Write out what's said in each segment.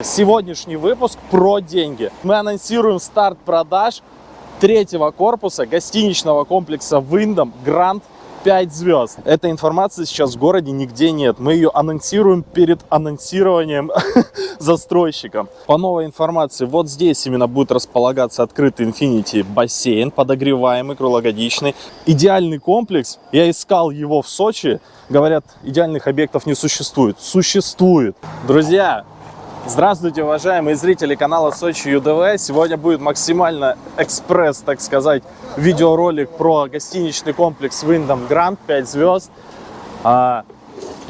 Сегодняшний выпуск про деньги. Мы анонсируем старт продаж третьего корпуса гостиничного комплекса Wyndham Grand 5 звезд. Этой информации сейчас в городе нигде нет. Мы ее анонсируем перед анонсированием застройщиком. По новой информации, вот здесь именно будет располагаться открытый Infinity бассейн, подогреваемый, круглогодичный. Идеальный комплекс. Я искал его в Сочи. Говорят, идеальных объектов не существует. Существует. Друзья, Здравствуйте, уважаемые зрители канала Сочи ЮДВ. Сегодня будет максимально экспресс, так сказать, видеоролик про гостиничный комплекс Wyndham Grand 5 звезд.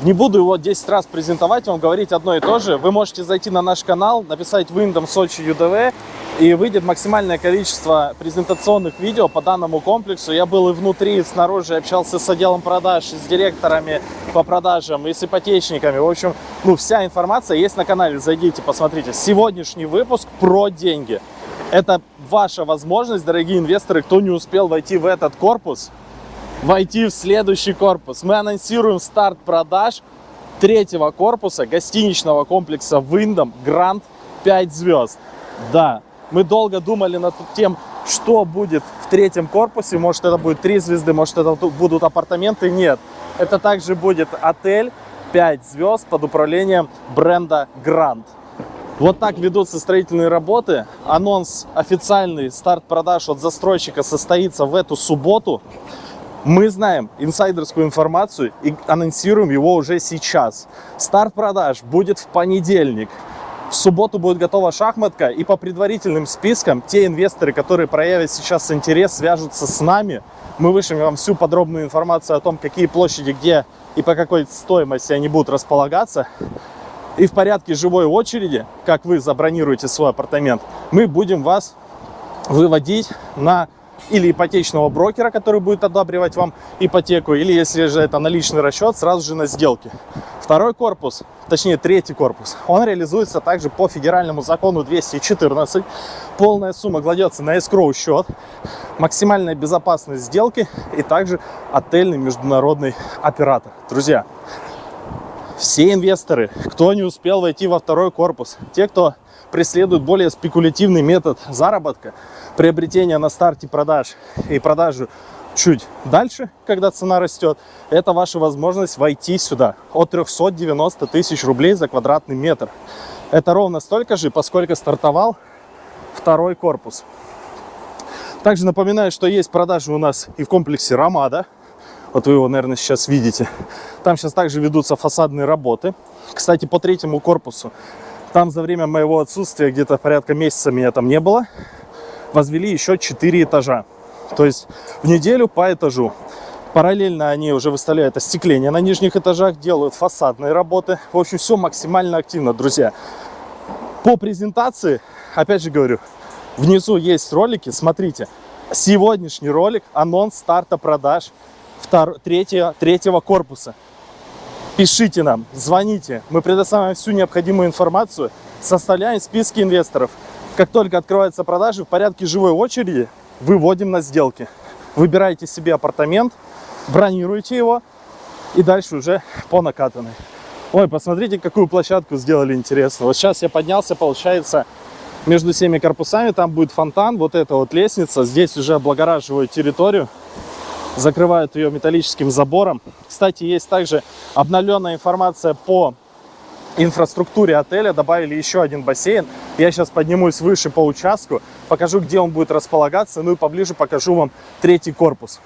Не буду его 10 раз презентовать, вам говорить одно и то же. Вы можете зайти на наш канал, написать Wyndham Сочи ЮДВ и выйдет максимальное количество презентационных видео по данному комплексу. Я был и внутри, и снаружи, общался с отделом продаж, и с директорами по продажам, и с ипотечниками. В общем, ну, вся информация есть на канале, зайдите, посмотрите. Сегодняшний выпуск про деньги. Это ваша возможность, дорогие инвесторы, кто не успел войти в этот корпус, войти в следующий корпус. Мы анонсируем старт продаж третьего корпуса гостиничного комплекса Wyndham Grand 5 звезд. Да, мы долго думали над тем, что будет в третьем корпусе. Может, это будет три звезды, может, это будут апартаменты. Нет, это также будет отель 5 звезд под управлением бренда Grand. Вот так ведутся строительные работы. Анонс официальный, старт продаж от застройщика состоится в эту субботу. Мы знаем инсайдерскую информацию и анонсируем его уже сейчас. Старт продаж будет в понедельник. В субботу будет готова шахматка, и по предварительным спискам те инвесторы, которые проявят сейчас интерес, свяжутся с нами. Мы вышлем вам всю подробную информацию о том, какие площади, где и по какой стоимости они будут располагаться. И в порядке живой очереди, как вы забронируете свой апартамент, мы будем вас выводить на или ипотечного брокера, который будет одабривать вам ипотеку, или если же это наличный расчет, сразу же на сделке. Второй корпус, точнее третий корпус, он реализуется также по федеральному закону 214. Полная сумма кладется на escrow счет, максимальная безопасность сделки и также отельный международный оператор. Друзья, все инвесторы, кто не успел войти во второй корпус, те, кто преследует более спекулятивный метод заработка, приобретения на старте продаж и продажу чуть дальше, когда цена растет, это ваша возможность войти сюда от 390 тысяч рублей за квадратный метр. Это ровно столько же, поскольку стартовал второй корпус. Также напоминаю, что есть продажи у нас и в комплексе Ромада. Вот вы его, наверное, сейчас видите. Там сейчас также ведутся фасадные работы. Кстати, по третьему корпусу, там за время моего отсутствия, где-то порядка месяца меня там не было, возвели еще 4 этажа. То есть в неделю по этажу. Параллельно они уже выставляют остекление на нижних этажах, делают фасадные работы. В общем, все максимально активно, друзья. По презентации, опять же говорю, внизу есть ролики, смотрите. Сегодняшний ролик, анонс старта продаж втор... третьего, третьего корпуса. Пишите нам, звоните, мы предоставим всю необходимую информацию, составляем списки инвесторов. Как только открываются продажи, в порядке живой очереди выводим на сделки. Выбираете себе апартамент, бронируете его и дальше уже по накатанной. Ой, посмотрите, какую площадку сделали интересно. Вот сейчас я поднялся, получается, между всеми корпусами, там будет фонтан, вот эта вот лестница. Здесь уже облагораживают территорию, закрывают ее металлическим забором. Кстати, есть также обновленная информация по инфраструктуре отеля добавили еще один бассейн. Я сейчас поднимусь выше по участку, покажу, где он будет располагаться, ну и поближе покажу вам третий корпус.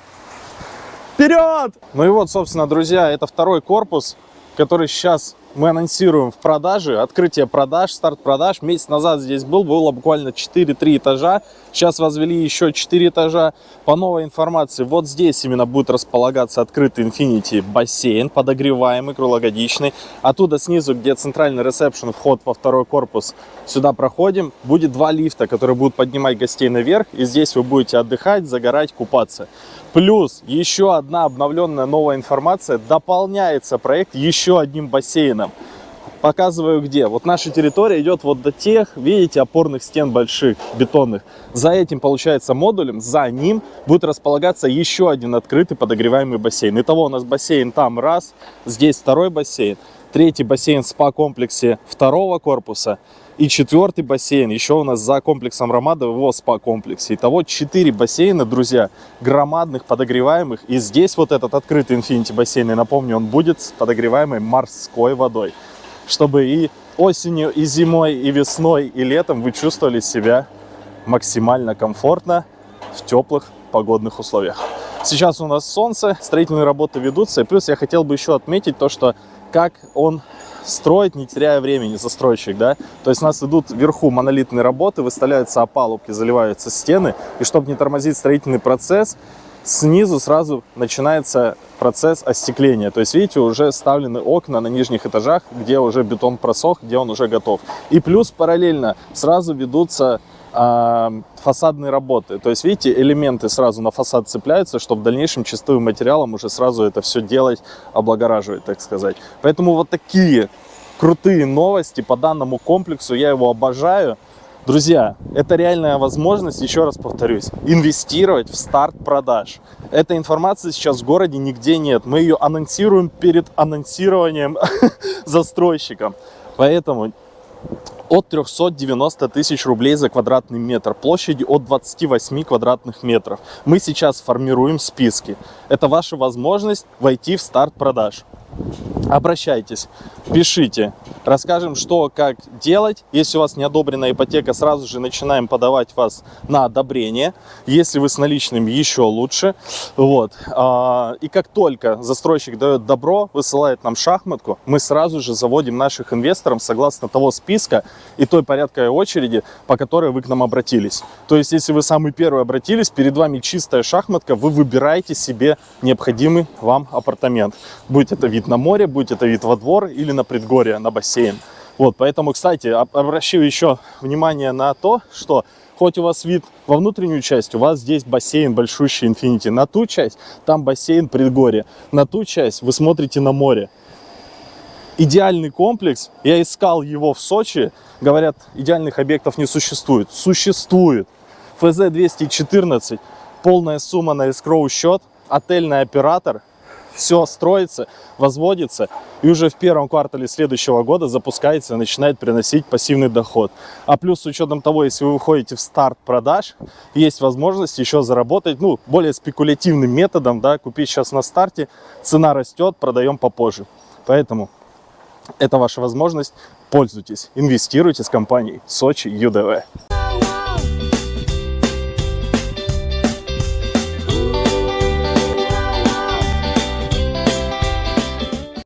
Вперед! Ну и вот, собственно, друзья, это второй корпус, который сейчас мы анонсируем в продаже, открытие продаж, старт продаж. Месяц назад здесь был, было буквально 4-3 этажа. Сейчас возвели еще 4 этажа. По новой информации, вот здесь именно будет располагаться открытый Infinity бассейн, подогреваемый, круглогодичный. Оттуда снизу, где центральный ресепшн, вход во второй корпус, сюда проходим. Будет два лифта, которые будут поднимать гостей наверх. И здесь вы будете отдыхать, загорать, купаться. Плюс еще одна обновленная новая информация. Дополняется проект еще одним бассейном. Показываю где. Вот наша территория идет вот до тех, видите, опорных стен больших, бетонных. За этим, получается, модулем, за ним будет располагаться еще один открытый подогреваемый бассейн. Итого у нас бассейн там раз, здесь второй бассейн. Третий бассейн в спа-комплексе второго корпуса и четвертый бассейн еще у нас за комплексом Ромада в его спа-комплексе. Итого 4 бассейна, друзья, громадных, подогреваемых. И здесь вот этот открытый Infinity бассейн, и напомню, он будет с подогреваемой морской водой. Чтобы и осенью, и зимой, и весной, и летом вы чувствовали себя максимально комфортно в теплых погодных условиях. Сейчас у нас солнце, строительные работы ведутся. И плюс я хотел бы еще отметить то, что как он строить, не теряя времени, застройщик, да. То есть у нас идут вверху монолитные работы, выставляются опалубки, заливаются стены. И чтобы не тормозить строительный процесс, снизу сразу начинается процесс остекления. То есть, видите, уже ставлены окна на нижних этажах, где уже бетон просох, где он уже готов. И плюс параллельно сразу ведутся фасадные работы. То есть, видите, элементы сразу на фасад цепляются, чтобы в дальнейшем чистым материалом уже сразу это все делать, облагораживать, так сказать. Поэтому вот такие крутые новости по данному комплексу. Я его обожаю. Друзья, это реальная возможность, еще раз повторюсь, инвестировать в старт продаж. Этой информации сейчас в городе нигде нет. Мы ее анонсируем перед анонсированием застройщиком. Поэтому от 390 тысяч рублей за квадратный метр, площади от 28 квадратных метров. Мы сейчас формируем списки. Это ваша возможность войти в старт продаж. Обращайтесь, пишите, расскажем, что, как делать. Если у вас не одобрена ипотека, сразу же начинаем подавать вас на одобрение. Если вы с наличными, еще лучше. Вот. А, и как только застройщик дает добро, высылает нам шахматку, мы сразу же заводим наших инвесторов согласно того списка и той порядковой очереди, по которой вы к нам обратились. То есть, если вы самый первый обратились, перед вами чистая шахматка, вы выбираете себе необходимый вам апартамент. Будь это вид на море, будь это вид во двор или на предгорье, на бассейн. Вот, поэтому, кстати, обращаю еще внимание на то, что хоть у вас вид во внутреннюю часть, у вас здесь бассейн большущий Infinity. На ту часть там бассейн предгорье. На ту часть вы смотрите на море. Идеальный комплекс, я искал его в Сочи, говорят, идеальных объектов не существует. Существует. ФЗ-214, полная сумма на escrow счет, отельный оператор, все строится, возводится, и уже в первом квартале следующего года запускается и начинает приносить пассивный доход. А плюс с учетом того, если вы выходите в старт продаж, есть возможность еще заработать, ну, более спекулятивным методом, да, купить сейчас на старте, цена растет, продаем попозже. Поэтому это ваша возможность, пользуйтесь, инвестируйте с компанией Сочи ЮДВ.